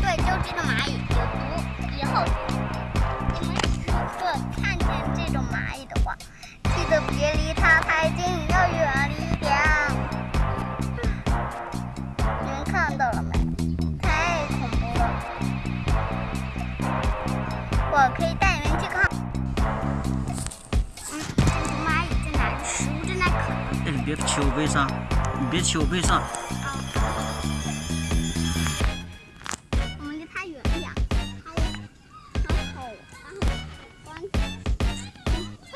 对就这个蚂蚁有毒。以后你们如果看见这种蚂蚁的话记得别离它太近要我可以带你们去看。嗯，这只蚂蚁在？食物正在啃。哎，你别骑我背上，你别骑我背上。我们离它远一点。它它好，它好关。嘿，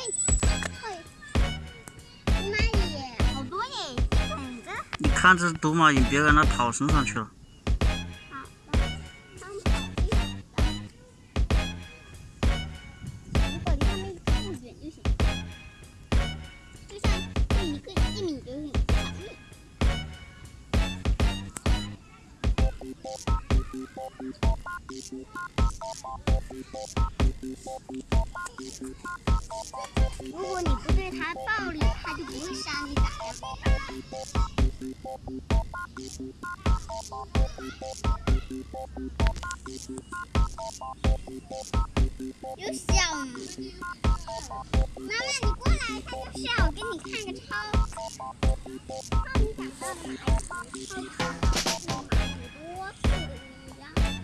嘿，毒蚂蚁好多耶。你看这毒蚂蚁，别让它跑身上去了。如果你不对它暴力，它就不会杀你咋样？有小妈妈，你过来，看就是要我给你看个超。超你长大的蚂蚁，超超超蚂蚁多次的一样。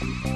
毒